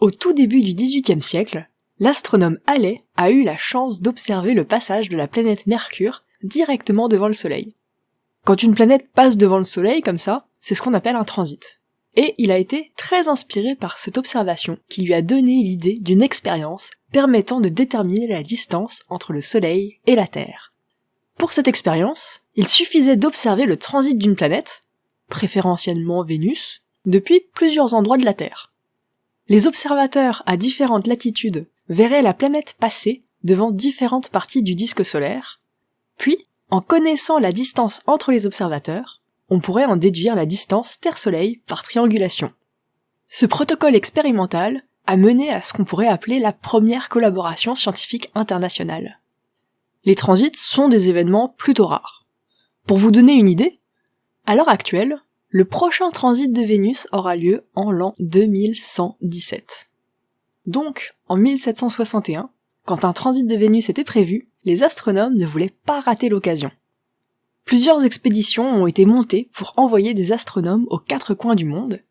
Au tout début du XVIIIe siècle, l'astronome Halley a eu la chance d'observer le passage de la planète Mercure directement devant le Soleil. Quand une planète passe devant le Soleil comme ça, c'est ce qu'on appelle un transit. Et il a été très inspiré par cette observation qui lui a donné l'idée d'une expérience permettant de déterminer la distance entre le Soleil et la Terre. Pour cette expérience, il suffisait d'observer le transit d'une planète, préférentiellement Vénus, depuis plusieurs endroits de la Terre. Les observateurs à différentes latitudes verraient la planète passer devant différentes parties du disque solaire, puis, en connaissant la distance entre les observateurs, on pourrait en déduire la distance Terre-Soleil par triangulation. Ce protocole expérimental a mené à ce qu'on pourrait appeler la première collaboration scientifique internationale. Les transits sont des événements plutôt rares. Pour vous donner une idée, à l'heure actuelle, le prochain transit de Vénus aura lieu en l'an 2117. Donc, en 1761, quand un transit de Vénus était prévu, les astronomes ne voulaient pas rater l'occasion. Plusieurs expéditions ont été montées pour envoyer des astronomes aux quatre coins du monde,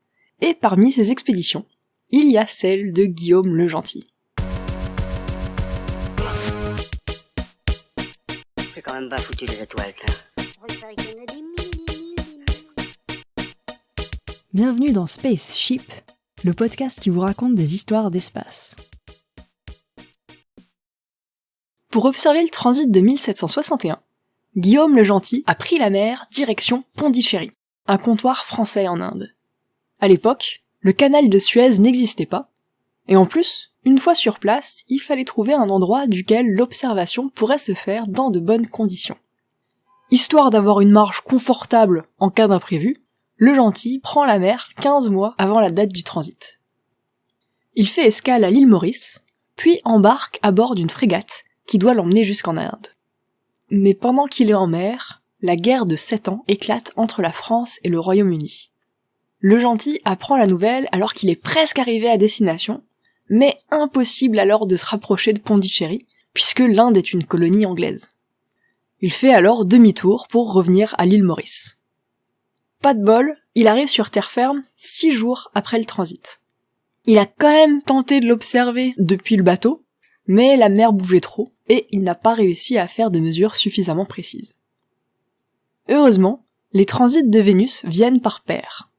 et parmi ces expéditions, il y a celle de Guillaume le Gentil. C'est quand même pas foutu les étoiles, Bienvenue dans Spaceship, le podcast qui vous raconte des histoires d'espace. Pour observer le transit de 1761, Guillaume le Gentil a pris la mer direction Pondichéry, un comptoir français en Inde. À l'époque, le canal de Suez n'existait pas, et en plus, une fois sur place, il fallait trouver un endroit duquel l'observation pourrait se faire dans de bonnes conditions. Histoire d'avoir une marge confortable en cas d'imprévu, le gentil prend la mer 15 mois avant la date du transit. Il fait escale à l'île Maurice, puis embarque à bord d'une frégate qui doit l'emmener jusqu'en Inde. Mais pendant qu'il est en mer, la guerre de sept ans éclate entre la France et le Royaume-Uni. Le gentil apprend la nouvelle alors qu'il est presque arrivé à destination, mais impossible alors de se rapprocher de Pondichéry, puisque l'Inde est une colonie anglaise. Il fait alors demi-tour pour revenir à l'île Maurice. Pas de bol, il arrive sur terre ferme six jours après le transit. Il a quand même tenté de l'observer depuis le bateau, mais la mer bougeait trop, et il n'a pas réussi à faire de mesures suffisamment précises. Heureusement, les transits de Vénus viennent par paires.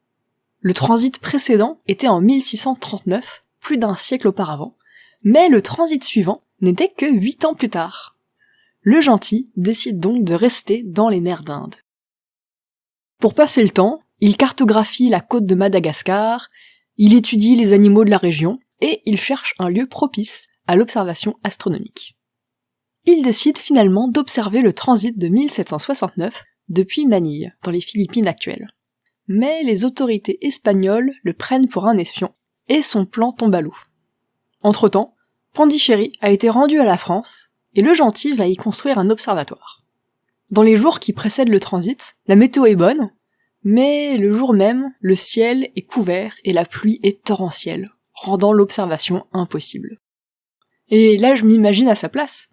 Le transit précédent était en 1639, plus d'un siècle auparavant, mais le transit suivant n'était que huit ans plus tard. Le gentil décide donc de rester dans les mers d'Inde. Pour passer le temps, il cartographie la côte de Madagascar, il étudie les animaux de la région, et il cherche un lieu propice à l'observation astronomique. Il décide finalement d'observer le transit de 1769 depuis Manille, dans les Philippines actuelles. Mais les autorités espagnoles le prennent pour un espion, et son plan tombe à l'eau. Entre-temps, Pondichéry a été rendu à la France, et le gentil va y construire un observatoire. Dans les jours qui précèdent le transit, la météo est bonne, mais le jour même, le ciel est couvert et la pluie est torrentielle, rendant l'observation impossible. Et là, je m'imagine à sa place.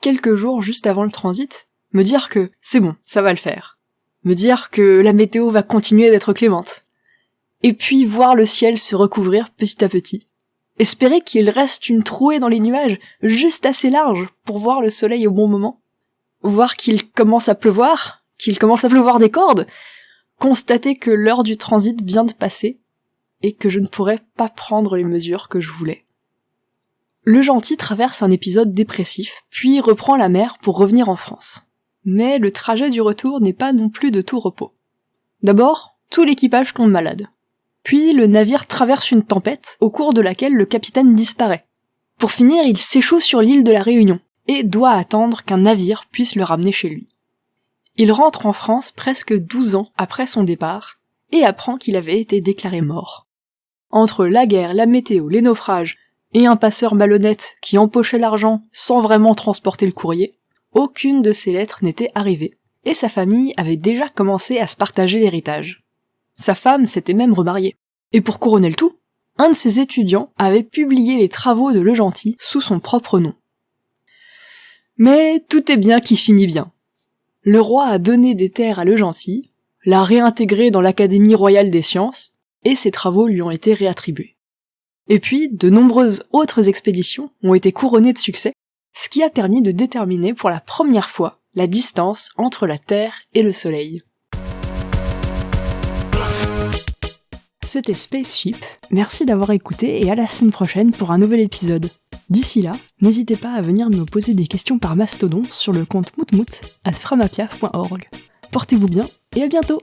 Quelques jours juste avant le transit, me dire que c'est bon, ça va le faire. Me dire que la météo va continuer d'être clémente. Et puis voir le ciel se recouvrir petit à petit. Espérer qu'il reste une trouée dans les nuages, juste assez large pour voir le soleil au bon moment voir qu'il commence à pleuvoir, qu'il commence à pleuvoir des cordes, constater que l'heure du transit vient de passer, et que je ne pourrais pas prendre les mesures que je voulais. Le gentil traverse un épisode dépressif, puis reprend la mer pour revenir en France. Mais le trajet du retour n'est pas non plus de tout repos. D'abord, tout l'équipage tombe malade. Puis le navire traverse une tempête, au cours de laquelle le capitaine disparaît. Pour finir, il s'échoue sur l'île de la Réunion, et doit attendre qu'un navire puisse le ramener chez lui. Il rentre en France presque douze ans après son départ, et apprend qu'il avait été déclaré mort. Entre la guerre, la météo, les naufrages, et un passeur malhonnête qui empochait l'argent sans vraiment transporter le courrier, aucune de ces lettres n'était arrivée, et sa famille avait déjà commencé à se partager l'héritage. Sa femme s'était même remariée. Et pour couronner le tout, un de ses étudiants avait publié les travaux de Le Gentil sous son propre nom. Mais tout est bien qui finit bien. Le roi a donné des terres à Le Gentil, l'a réintégré dans l'Académie royale des sciences, et ses travaux lui ont été réattribués. Et puis, de nombreuses autres expéditions ont été couronnées de succès, ce qui a permis de déterminer pour la première fois la distance entre la Terre et le Soleil. C'était Spaceship, merci d'avoir écouté et à la semaine prochaine pour un nouvel épisode. D'ici là, n'hésitez pas à venir me poser des questions par mastodon sur le compte moutmout at framapiaf.org. Portez-vous bien et à bientôt